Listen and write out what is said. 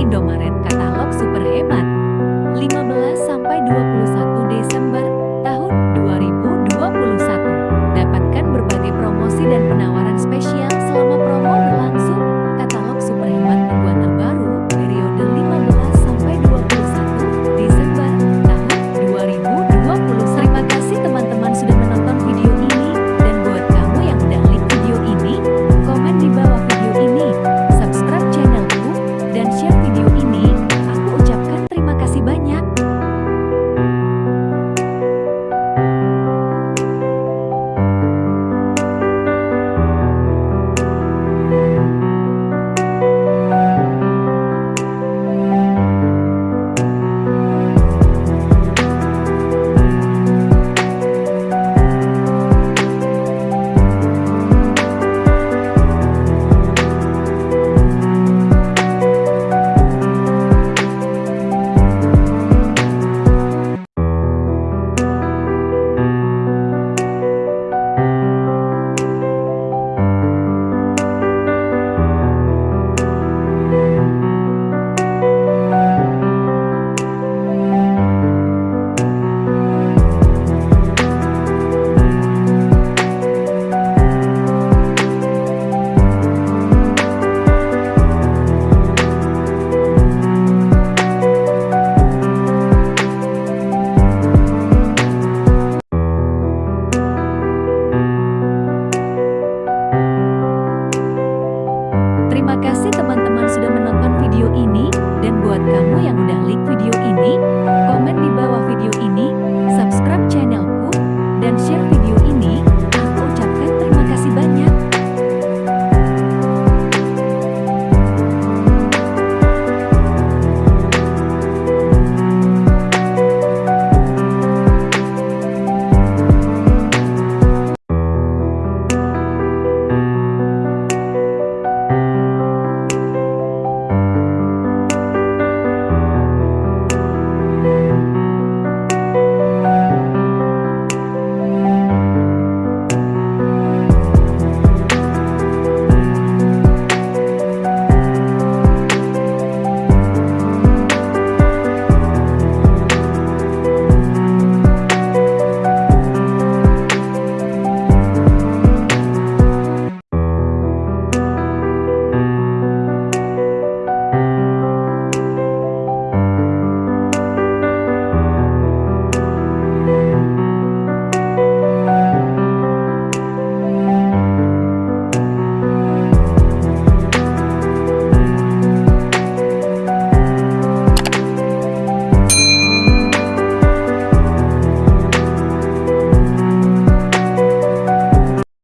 Indomaret yang sudah menonton video ini, dan buat kamu yang udah like video ini, komen di bawah video ini,